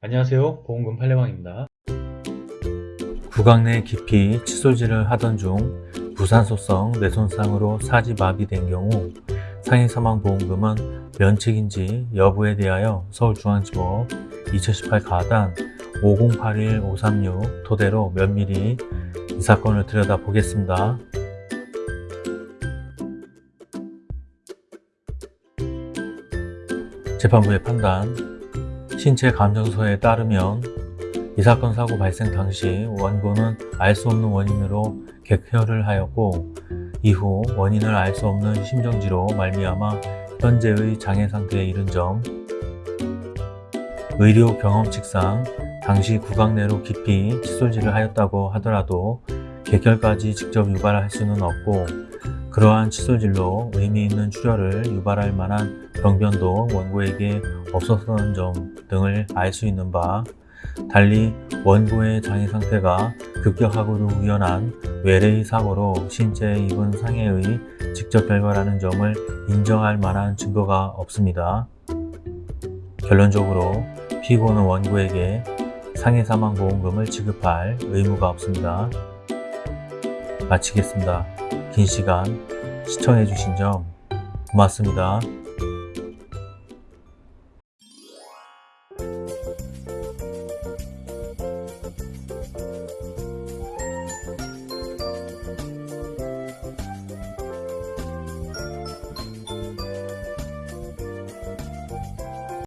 안녕하세요. 보험금 팔례방입니다. 구강 내 깊이 칫솔질을 하던 중 부산소성 뇌손상으로 사지 마비 된 경우 상해사망보험금은 면책인지 여부에 대하여 서울중앙지법 2018 가단 5081-536 토대로 면밀히 이 사건을 들여다보겠습니다. 재판부의 판단 신체 감정서에 따르면 이 사건 사고 발생 당시 원고는 알 수 없는 원인으로 객혈을 하였고 이후 원인을 알 수 없는 심정지로 말미암아 현재의 장애 상태에 이른 점 의료 경험칙상 당시 구강 내로 깊이 칫솔질을 하였다고 하더라도 객혈까지 직접 유발할 수는 없고 그러한 칫솔질로 의미 있는 출혈을 유발할 만한 병변도 원고에게 없었던 점 등을 알 수 있는 바 달리 원고의 장애 상태가 급격하고도 우연한 외래의 사고로 신체에 입은 상해의 직접 결과라는 점을 인정할 만한 증거가 없습니다. 결론적으로 피고는 원고에게 상해 사망 보험금을 지급할 의무가 없습니다. 마치겠습니다. 긴 시간 시청해주신 점 고맙습니다.